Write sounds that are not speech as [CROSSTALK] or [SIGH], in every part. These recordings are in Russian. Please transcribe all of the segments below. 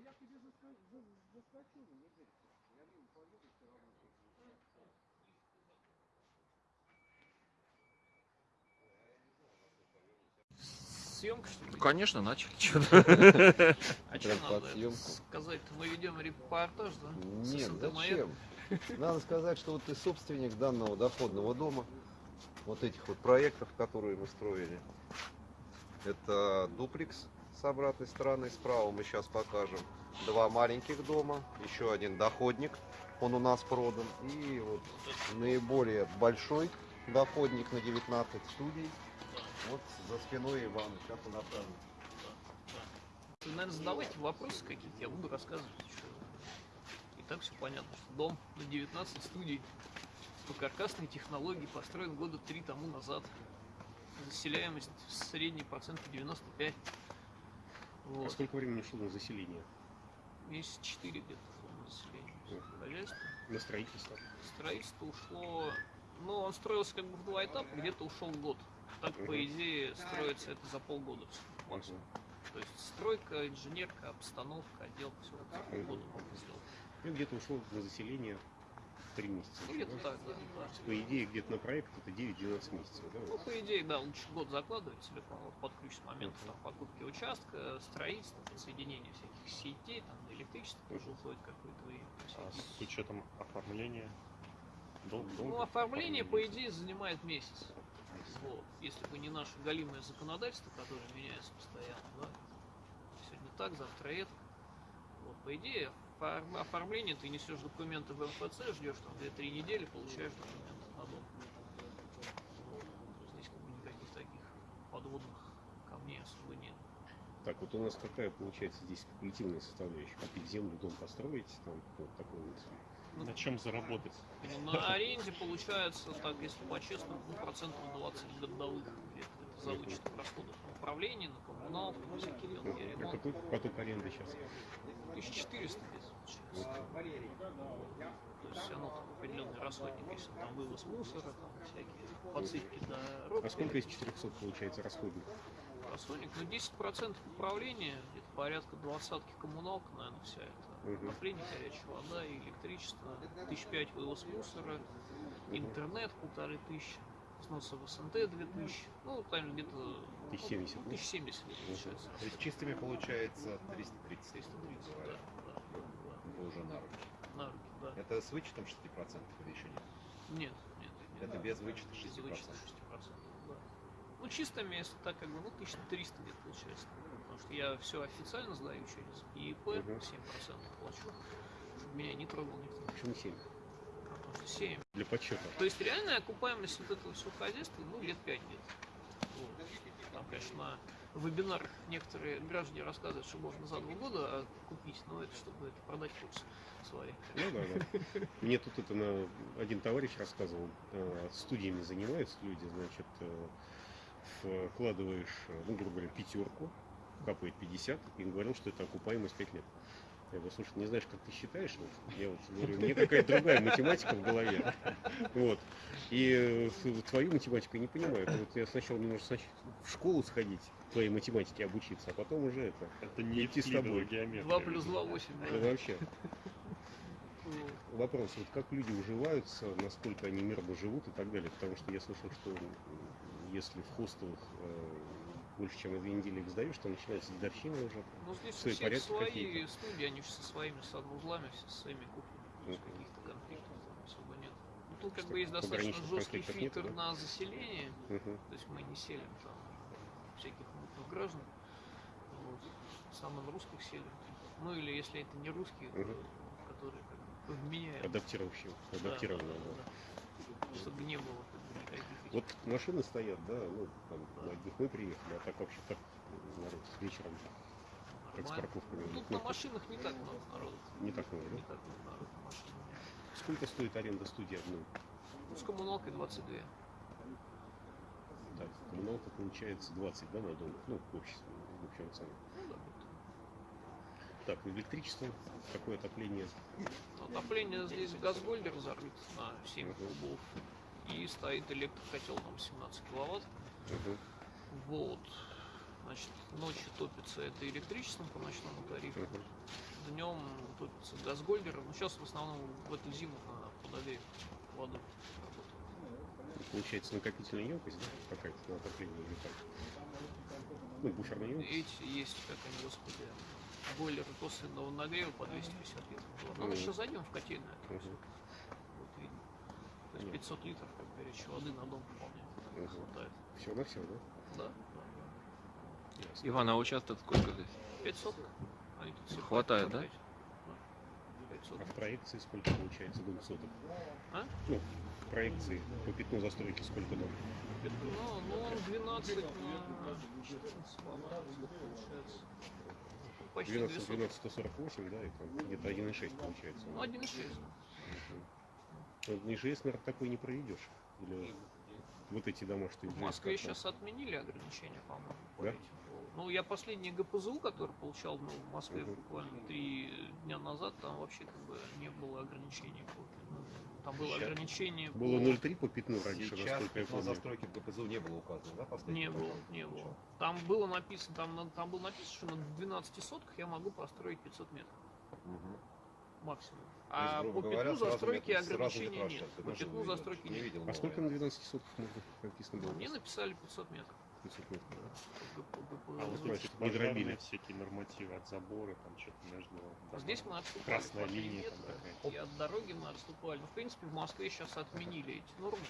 Да я тебе заска- за- заскочу, не верьте. Я мимо поеду все равно. Съемка, что ли? Ну, конечно, начали. [LAUGHS] Чё А что надо сказать? Мы ведем репортаж, да? Нет, зачем? Надо сказать, что вот ты собственник данного доходного дома, вот этих вот проектов, которые мы строили. Это дуплекс с обратной стороны, справа мы сейчас покажем. Два маленьких дома, еще один доходник, он у нас продан. И вот наиболее большой доходник на 19 студий. Вот за спиной Ивана, сейчас он. Вы, наверное, задавайте вопросы какие-то, я буду рассказывать. И так все понятно, что дом на 19 студий по каркасной технологии построен года три тому назад. Заселяемость в средней процент 95. А Вот. сколько времени ушло на заселение? Месяц 4 где-то на заселение хозяйства. На строительство? Строительство ушло, ну, он строился как бы в два этапа, где-то ушел год. Так, по Мгм. идее, строится это за полгода максимум. То есть стройка, инженерка, обстановка, отделка, все за полгода можно сделать. Ну, где-то ушло на заселение 3 месяца. Ну, где-то так, да, да. По идее, где-то на проект это 9-12 месяцев, да? Ну, по идее, да, лучше год закладывать себе по- под ключ с момента там, покупки участка, строительства, подсоединения всяких сетей, там, электричество тоже уходит какое-то время. А с учетом оформления дол- долго? Ну, оформление, по идее, занимает месяц. Вот. Если бы не наше галимое законодательство, которое меняется постоянно, да. Сегодня так, завтра это. Вот, по идее, оформление ты несешь документы в МФЦ, ждешь там 2-3 недели, получаешь документы на дом. Здесь как бы никаких таких подводных камней особо нет. Так, вот у нас какая получается здесь спекулятивная составляющая? Купить землю, дом построить, там вот такой вот. На чем заработать? Ну, на аренде получается, так, если по-честному, ну, процентов 20 годовых это за вычетом расходов на управление, на коммуналку, на всякие мелкие А ремонты. какой поток аренды сейчас? 1400 где-то получается. То есть оно там определенный расходник, если там вывоз мусора, там всякие подсыпки дорог. А сколько из 400 получается расходник? Расходник, ну 10% управления, где-то порядка двадцатки коммуналка, наверное, вся это. Отопление, горячая вода, электричество, тысяч пять вывоз мусора, интернет полторы тысячи, взносы в СНТ две тысячи, ну там где-то ну, 1070, да? тысяч семьдесят получается. То есть чистыми получается 330 330, да, уже на руки. на руки, да. Это с вычетом 6% или еще нет? Нет, нет, нет. Это без вычета Без 6%. вычета 6%, да. Ну, чистыми, если так, как бы, ну, 1300 где-то получается. Потому что я все официально сдаю через ИИП, Мгм. 7% плачу, чтобы меня не трогал никто. Почему 7? Потому что 7. Для подсчета. То есть реальная окупаемость вот этого всего хозяйства, ну, лет 5 где-то. Вот. Там, конечно, на вебинарах некоторые граждане рассказывают, что можно за два года купить, но это чтобы это продать курс свои. Ну да, да. Мне тут это на... один товарищ рассказывал, э, студиями занимаются люди, значит, э, вкладываешь, ну, грубо говоря, пятерку, капает 50, и говорил, что это окупаемость 5 лет. Я говорю, слушай, не знаешь, как ты считаешь? Вот, я вот говорю, мне какая-то другая математика в голове. [LAUGHS] Вот. И э, твою математику я не понимаю. Это Вот я сначала мне нужно снач- в школу сходить, твоей математике обучиться, а потом уже это. Это не Идти с тобой. геометрия. 2 плюс 2 8. Ну, вообще. Вопрос, вот как люди уживаются, насколько они мирно живут и так далее. Потому что я слышал, что если в хостелах э, больше, чем две недели их сдаешь, то начинается дедовщина уже. Ну, здесь Свои у всех порядки свои студии, они же со своими санузлами, все со своими кухнями. Мгм. каких-то конфликтов там особо нет. Ну, тут как бы есть достаточно жесткий фильтр да? на заселение. Мгм. То есть мы не селим там всяких мутных граждан. Вот. Самым русских селим. Ну или если это не русские, Мгм. которые как бы вменяют. Адаптировавшего, Да, да, да, да. да. Чтобы не было Вот машины стоят, да, ну, там, на одних мы приехали, а так вообще так народ вечером, как с парковками. Тут Ну, на машинах не так много народу. Не так много, Не да? так много народу на машинах. Сколько стоит аренда студии одной? Ну, с коммуналкой 22. Так, коммуналка получается 20, да, на дом? Ну, в общем, в общем цене. Ну, да, вот. Так, электричество, какое отопление? Отопление здесь газгольдер зарыт на 7 Мгм. кубов. И стоит электрокотел там 17 киловатт. Мгм. Вот. Значит, ночью топится это электричеством по ночному тарифу, Мгм. днем топится газгольдером. Ну, сейчас в основном в эту зиму на подогрев воду. Получается накопительная емкость, да, какая-то на отопление или как? Ну, буферная емкость. Эти есть, как они, господи, бойлеры косвенного нагрева по 250 литров. Вот. Ну, мы сейчас зайдем в котельную. это Мгм. всё. Вот видно. То есть Нет. 500 литров, как горячей воды на дом вполне Мгм. хватает. Все на все, да? Да, да. Ясно. Иван, а участок сколько здесь? 500. Они тут все Хватает, да? 500. А в проекции сколько получается дом соток? А? Ну, в проекции по пятну застройки сколько дом? Ну, ну, он 12 на 14 по-моему, получается. Почти 2 12, сотки. 12, 148, да, и там где-то 1,6 получается. Ну, 1,6. Ну, на ИЖС, наверное, такой не проведешь. Или вот эти дома, что В Москве сейчас отменили ограничения, по-моему. по Да? Ну, я последний ГПЗУ, который получал ну, в Москве Мгм. буквально три дня назад, там вообще как бы не было ограничений. по- ну, Там было Сейчас ограничение Было по- 0,3 по пятну раньше, Сейчас насколько я на помню. застройке в ГПЗУ не было указано, да? последний Не было, не было. Там было написано, там, на- там было написано, что на 12 сотках я могу построить 500 метров Мгм. Максимум. Есть, А грубо по говоря, пятну застройки ограничений нет. По не- застройки не нет. видел. А сколько на 12 сотках можно написано было? Мне написали 500 метров. 500 метров. По- по- по- А вот Ну, эти пожарные всякие нормативы от забора, там что-то между... А Здесь мы отступали Красная линия там метра, какая-то. и от дороги мы отступали. Ну, в принципе, в Москве сейчас отменили эти нормы.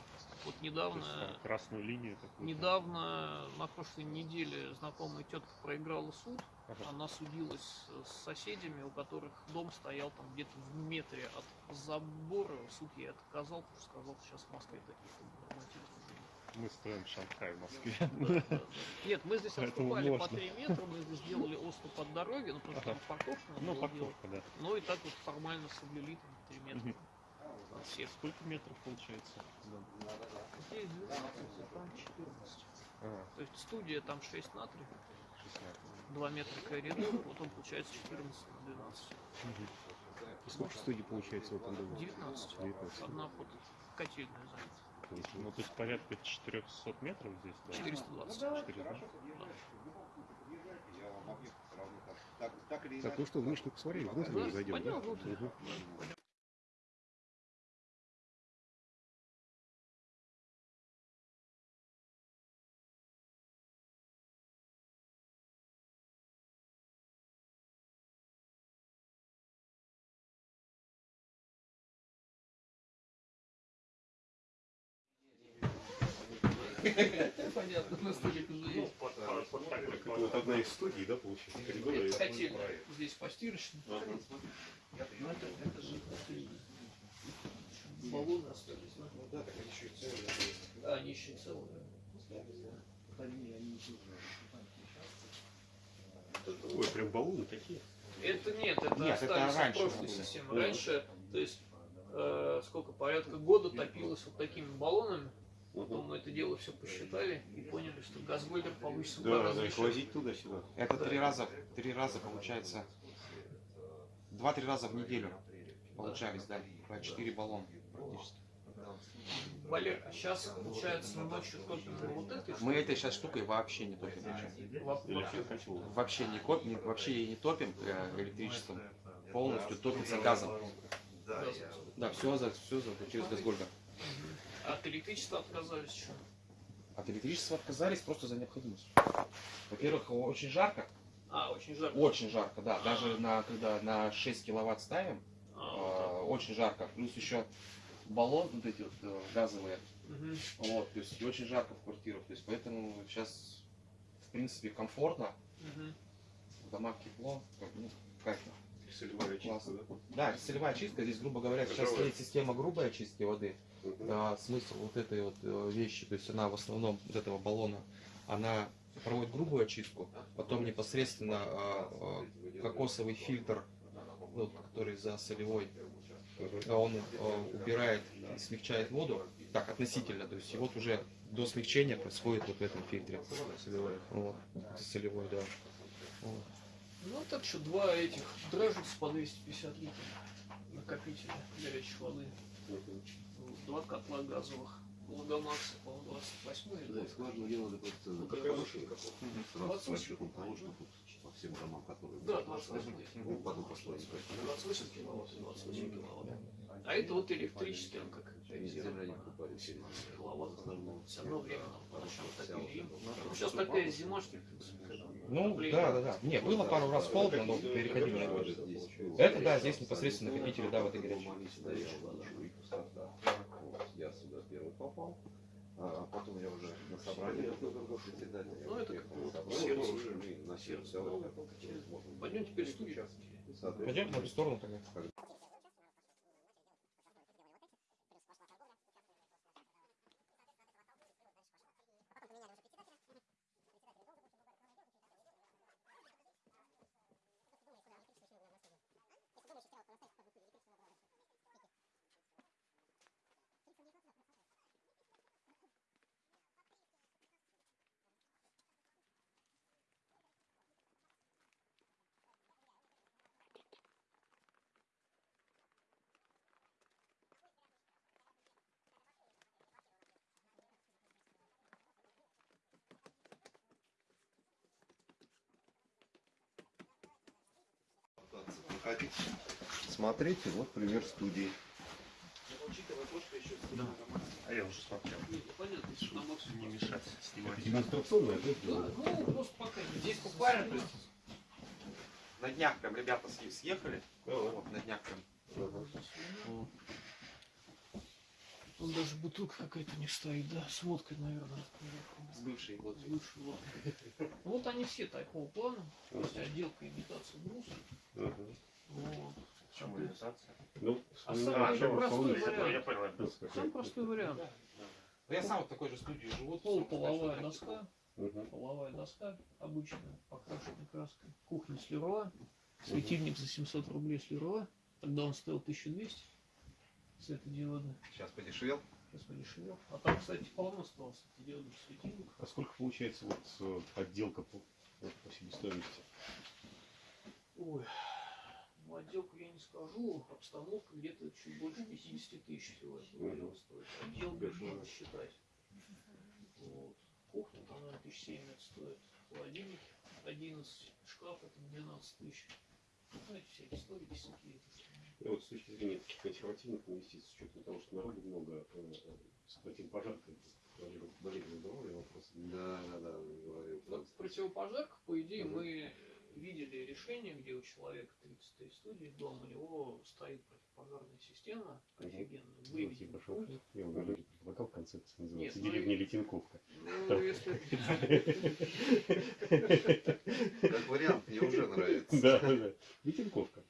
Вот То недавно, есть там красную линию какую-то. недавно, на прошлой неделе, знакомая тетка проиграла суд. Ага. Она судилась с соседями, у которых дом стоял там где-то в метре от забора. Суд ей отказал, потому что сказал, что сейчас в Москве таких нормативов Мы строим Шанхай в Москве. Да, да, да. Нет, мы здесь Поэтому отступали по можно. 3 метра, мы здесь сделали оступ от дороги, ну что Ага. там парковка надо Ну, было делать. парковка, да. Ну и так вот формально соблюли там 3 метра. От всех. Сколько метров получается? Здесь 12, а там 14. А, То есть студия там 6 на 3, 16. 2 метра коридор, вот он получается 14 на 12. И сколько студий получается в этом доме? 19. 19. Одна под котельная занята. Ну, то есть порядка 400 метров здесь, да? 420. 400. Я вам объект сравню так. Ну что, внешне посмотрели, внутрь Да, зайдем, да? внутрь. Понятно, на столик уже есть. Это вот одна из студий, да, получается, коридора. Это и- котельная. Здесь постирочная. Ну, это, это же баллоны остались. Да, так они еще и целые. Да, они еще и целые. Ой, прям баллоны такие. Это нет, это Нет, это остались от раньше прошлой системы. Раньше, то есть, э, сколько, порядка года топилось вот такими баллонами. Потом мы это дело все посчитали и поняли, что газгольдер получится в два Да, раза да, их возить туда-сюда. Это три раза, три раза получается, два-три раза в неделю получались, да, по четыре баллона практически. Валер, а сейчас, получается, ночью топим на вот этой Мы этой сейчас штукой вообще не топим. вообще Вообще не, коп, не- вообще и не топим э, электричеством, полностью топится газом. газом. Да, все за все за через газгольдер. От электричества отказались еще. От электричества отказались просто за необходимостью. Во-первых, очень жарко, А, очень жарко. очень жарко, да, даже на когда на 6 киловатт ставим, А, э, очень жарко. Плюс еще баллон, вот эти вот э, газовые, мгм. Вот, то есть очень жарко в квартирах, то есть поэтому сейчас, в принципе, комфортно, Мгм. в домах тепло, как, ну, кайфно. Солевая Классно. Да, целевая чистка, здесь, грубо говоря, сейчас стоит система грубой очистки воды. Да, смысл вот этой вот э, вещи, то есть она в основном, вот этого баллона, она проводит грубую очистку, потом непосредственно а, а, кокосовый фильтр, ну, который за солевой, а он э, убирает и смягчает воду, так, относительно, то есть и вот уже до смягчения происходит вот в этом фильтре. Вот, это солевой, да. Вот. Ну так что два этих дрожжиц по 250 литров накопителя горячей воды. Два котла газовых Логомакса, по-моему, 28 Да, и скважину делали просто Ну, как какая хорошая. Сразу 28. с расчетом того, что тут по всем домам, которые... Да, 28. Ну, потом пошло не 28 киловатт, 28 киловатт. А это вот электрический, он как Земля не покупали. 17 киловатт. Все равно временно. Потому что Вся такие вот зимы. эта Ну, Сейчас такая зима, что в принципе, Ну, да, да, да. Не, было пару раз холодно, но переходили на вот? Это да, здесь непосредственно накопители, да, воды горячей. Стоял, ничего, и пустота. Вот, Я сюда первый попал. А потом я уже на собрании председателя. Ну, это приехал как на собрание, сердце. уже мы на. Ну, Пойдем теперь в студию. Пойдем в сторону тогда. Проходите. Смотрите, вот пример студии. А я уже смотрел. Ну, понятно, что на максимум Не мешать снимать. Демонстрационная, да? Да, ну просто пока Здесь буквально то есть, на днях прям ребята съ- съехали. Вот, на днях прям. Он даже бутылка какая-то не стоит, да, с водкой, наверное. С бывшей вот. С лучшей водкой. Ну, Вот они все такого плана. То есть отделка, имитация бруса. Вот. Почему имитация? Ну, А ну, самый начало простой вариант. Самый простой вариант. Я сам в такой же студии живу. Пол, половая доска, половая доска обычная, покрашенная краской. Кухня с Леруа, светильник за 700 рублей с Леруа. Тогда он стоил 1200 светодиодный. Сейчас подешевел. Сейчас подешевел. А там, кстати, полно осталось светодиодных светильников. А сколько получается вот э, отделка по, вот по себестоимости? Ой, ну отделку я не скажу, обстановка где-то чуть больше 50 тысяч Мгм. дела стоит. Отделку надо считать. Вот. Кухня там, наверное, тысяч семь стоит. Холодильник 11, шкаф это 12 тысяч. Ну, Знаете, всякие истории, висяки. это что. Ну, вот с точки зрения таких консервативных инвестиций, с учетом того, что народу много, э, э, с противопожаркой, болезненного здоровья вопрос. Да, да, да, говорил. Вот в противопожарках, по идее, мы видели решение, где у человека 33 студии дом, у него стоит противопожарная система офигенная, Ну, выведена типа, что путь. я вам даже предлагал концепцию, называется Нет, ну деревня и- Летинковка. Ну, если... [LAUGHS] [LAUGHS] Как вариант, мне уже нравится. Да, да, да. Летинковка.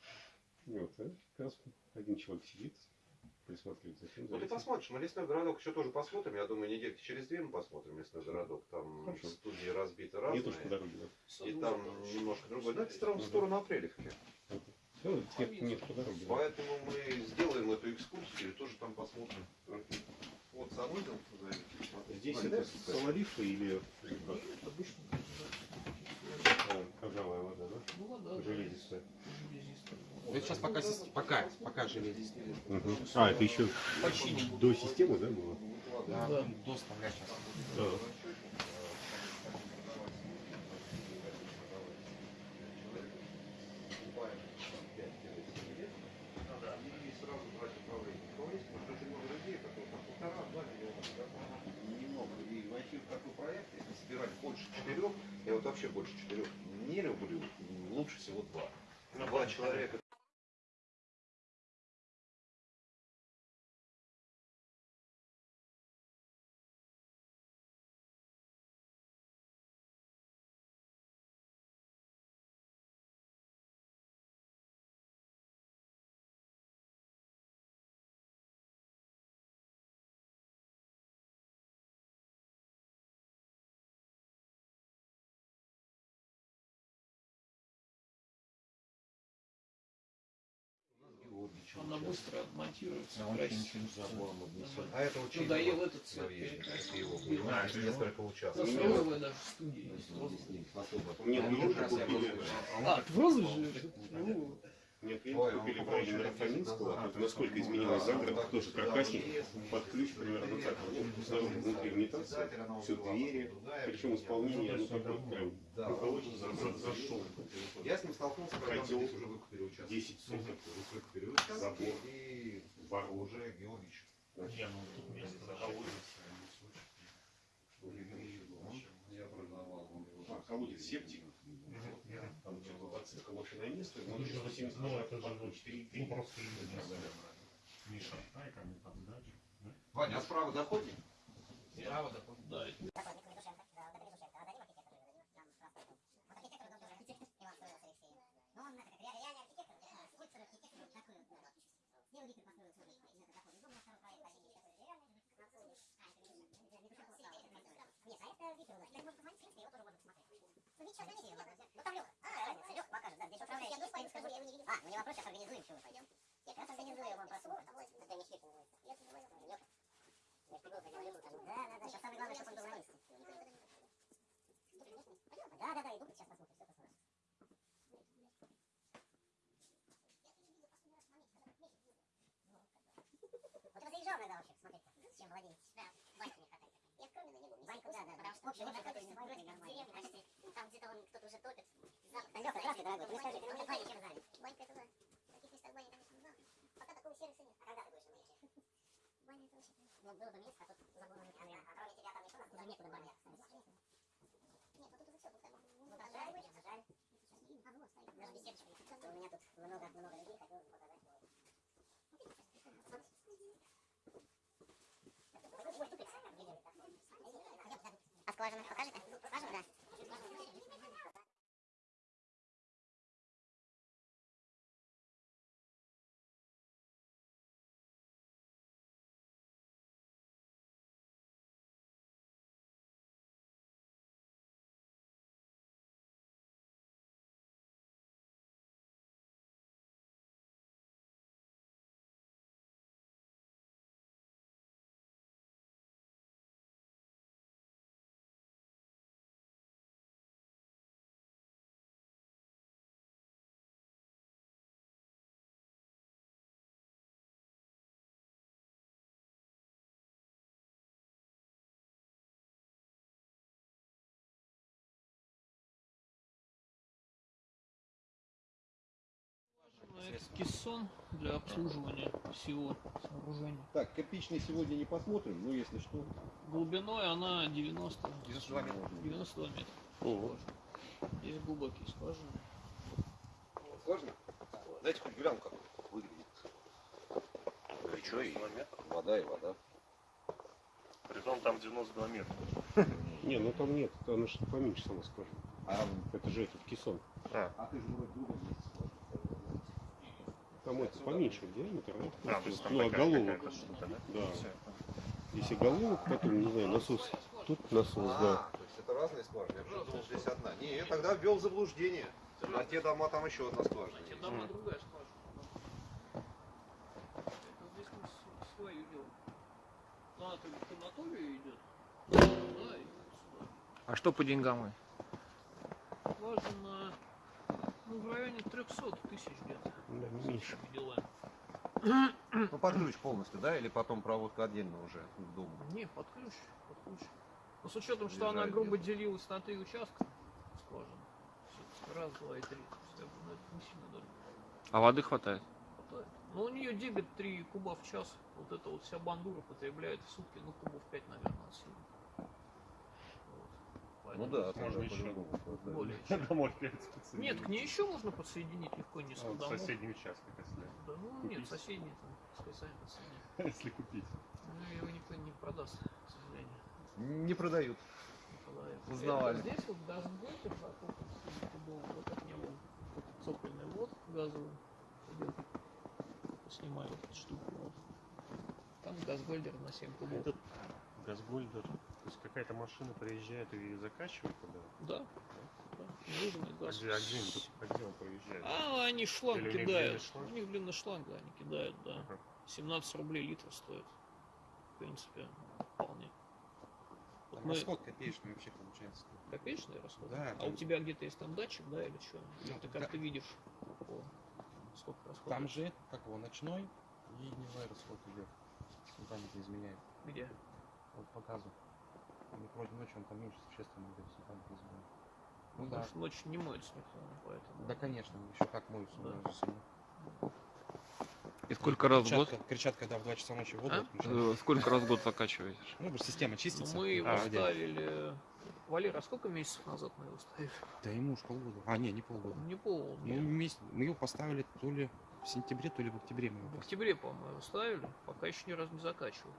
Вот, раз один человек сидит, присматривает за за Ну ты посмотришь, мы лесной городок еще тоже посмотрим. Я думаю, недельки через две мы посмотрим лесной городок. Там Хорошо. студии разбиты разные. тоже по дороге. да. И там немножко другой. Да, это в сторону, Апрелевки. Ну, нет, нет, по дороге. да. Поэтому мы сделаем эту экскурсию и тоже там посмотрим. Вот Самыгин. Здесь это соларифы или? Обычно А, Ржавая вода, да? Ну, вода, да, Железистая. железистая. Это сейчас пока, пока, пока железистый. Мгм. А, это еще Починим. до системы, да, было? Да, Да. до вставлять сейчас. Да. Больше четырех, я вот вообще больше четырех не люблю, лучше всего два. Два человека Она быстро монтируется. А это очень Надоел этот цвет. это его понимаешь, несколько участков. Даже есть. Нет, ну Ну, уже раз я купили. буду- А, в розовый же? Ну, Мне Ой, клиент купили в районе лет 10 Рафаминского, насколько изменилась да, тоже каркасник, под ключ примерно так, ну, снаружи внутри унитаза, все двери, причем исполнение, ну, такое прям он за- зашел. Я с ним столкнулся, когда мы уже выкупили участок. 10 соток, Выкупили участок, забор, и ворот. уже Георгиевич. Не, ну тут место колодец. Я продавал. А, колодец септик. Там что-то отсылка машинное место, но Ну, 170 ну, это же под вот, 4 ну, просто Миша, дай ко мне там дачу. Ваня, а справа доходит? Право доходит. Да, А, ну не вопрос, сейчас организуем, что мы пойдем. Я как раз организую вам просмотр. Это не швид. Я Лёха. Же говорил, Да, да, да, сейчас самое главное, чтобы он был на месте. Да, да, да, иду, сейчас посмотрим, все посмотрим. Вот вы заезжал иногда вообще, смотрите, с чем владеете. Да, баньку не хватает. Я в Кромино не был. Баньку, да, да. Общий лучше, который не баньку, нормально. Там где-то он кто-то уже топит. Лёха, здравствуй, дорогой, ты скажи, ты баня чем занят? Банька это да. В таких местах баня, конечно, да. Пока такого сервиса нет. А когда ты будешь на баньке? Баня это вообще... Ну, было бы место, а тут забыл на камеру. А кроме тебя там никто нас уже некуда баня. Нет, ну тут уже все, тут Ну, зажали, зажали. А, вот, стоит. Даже беседочка. У меня тут много-много людей хотел показать. А скважину покажете? Скважину, да. Это кессон для обслуживания всего сооружения. Так, кирпичный сегодня не посмотрим, но если что. Глубиной она 90, 92 метра. 92 метра. Ого. Здесь глубокие скважины. Сложно? Дайте хоть гляну, как выглядит. Горячо и вода и вода. Притом там 92 метра. [LAUGHS] Не, ну там нет, там что поменьше сама скажем. А, Это же этот кессон. а ты же вроде другом. Там это поменьше диаметр, да? А, то есть там ну, а такая головок, какая-то штука, да? да. Если головок, потом, не знаю, насос. Тут насос, да. А, то есть это разные скважины. Я уже думал, здесь одна. Не, я тогда ввел в заблуждение. На те дома там еще одна скважина. Эти есть. дома другая скважина. Это здесь мы с- свою делаем. Ну, она только к Анатолию идет. Да, и сюда. А что по деньгам? Скважина, ну, в районе 300 тысяч где-то. Да, меньше. Ну, под ключ полностью, да? Или потом проводка отдельно уже к дому? Не, под ключ, под ключ. Но с учетом, что она грубо где-то. делилась на три участка скважины. Раз, два и три. Ну, это не сильно дорого. А воды хватает? хватает. Ну, у нее дебет 3 куба в час. Вот это вот вся бандура потребляет в сутки, ну, кубов 5, наверное, от силы. Ну да, Можно еще. Более чем. Домой опять специалист. Нет, к ней еще можно подсоединить легко не вот домов. соседний участок, если, Да, ну нет, Купить. соседний там, пускай сами подсоединят. [LAUGHS] если купить. Ну, его никто не продаст, к сожалению. Не продают. Не продает. Узнавали. Это Здесь вот газгольтер закопан, кубов, вот от него цокольный вот газовый идет. Снимаю эту штуку. Там газгольдер на 7 кубов. Этот газгольдер, есть какая-то машина приезжает и закачивает туда? Да. да. Нужный А газ. где, а где, он тут- а где он проезжает? А, они шланг Или у них кидают. длинный шланг? У них длинный шланг, да, они кидают, да. Ага. 17 рублей литр стоит. В принципе, вполне. Вот Там мы- расход копеечный вообще получается. Копеечный расход? Да, А у там- тебя где-то есть там датчик, да, или что? Или Ну, ты как да. ты видишь? по- сколько расходов? Там же, как его, ночной и дневной расход идет. Память не изменяет. Где? Вот показываю. Ну, вроде ночью он там меньше существенно будет, если не изменяет. Ну да. Потому что ночью не моется никто, поэтому. Да, конечно, еще как моются Да. собой. И сколько раз в год? Кричат, когда в 2 часа ночи воду А? отключают. Э, Сколько раз в год закачиваете? Ну, система Ну, чистится. мы его А, ставили. Валер, а сколько месяцев назад мы его ставили? Да ему уж полгода. А, не, не полгода. Не полгода. Ну, месяц, мы его поставили то ли в сентябре, то ли в октябре мы его В октябре, по-моему, его ставили, пока еще ни разу не закачивал.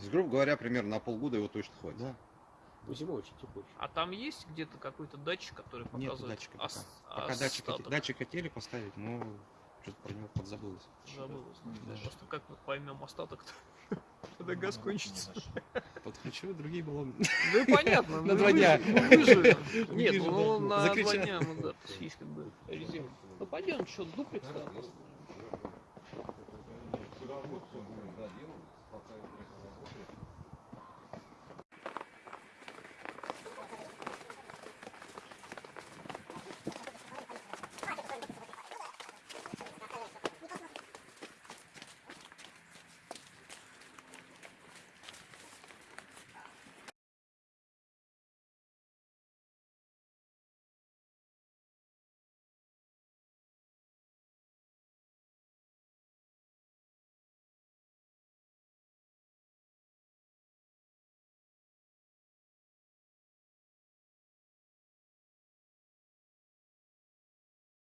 То есть, грубо говоря, примерно на полгода его точно хватит. Да. Ну, зимой очень тепло. А там есть где-то какой-то датчик, который Нет показывает датчика пока. ос- Пока датчик, остаток? датчик хотели поставить, но что-то про него подзабылось. Забылось. Да. Просто как мы поймем остаток-то, [LAUGHS] когда газ кончится. Подключу другие баллоны. Ну и понятно. [LAUGHS] На два дня. [LAUGHS] Нет, ну на два дня мы да, есть как бы резерв. Ну пойдем, что, дуплекс да, посмотрим. Все будем доделывать, пока электрика работает.